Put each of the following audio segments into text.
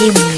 You.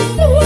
Oh.